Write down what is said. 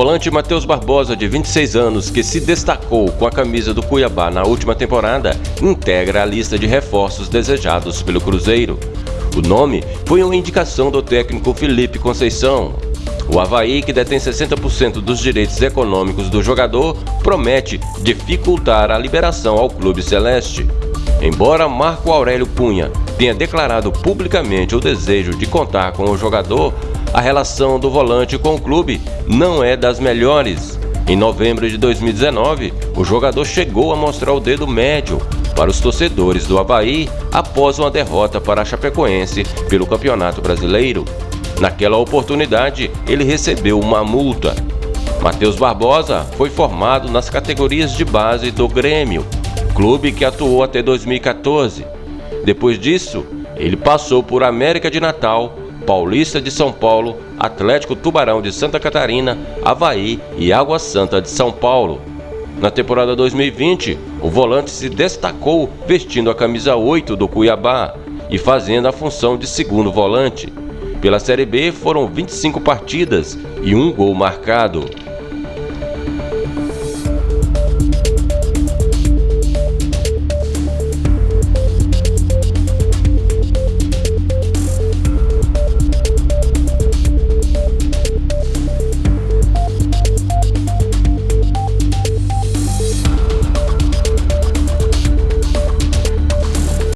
volante Matheus Barbosa, de 26 anos, que se destacou com a camisa do Cuiabá na última temporada, integra a lista de reforços desejados pelo Cruzeiro. O nome foi uma indicação do técnico Felipe Conceição. O Havaí, que detém 60% dos direitos econômicos do jogador, promete dificultar a liberação ao clube celeste. Embora Marco Aurélio Cunha tenha declarado publicamente o desejo de contar com o jogador, a relação do volante com o clube não é das melhores. Em novembro de 2019, o jogador chegou a mostrar o dedo médio para os torcedores do Havaí após uma derrota para a Chapecoense pelo Campeonato Brasileiro. Naquela oportunidade, ele recebeu uma multa. Matheus Barbosa foi formado nas categorias de base do Grêmio, clube que atuou até 2014. Depois disso, ele passou por América de Natal, Paulista de São Paulo, Atlético Tubarão de Santa Catarina, Havaí e Água Santa de São Paulo. Na temporada 2020, o volante se destacou vestindo a camisa 8 do Cuiabá e fazendo a função de segundo volante. Pela Série B foram 25 partidas e um gol marcado.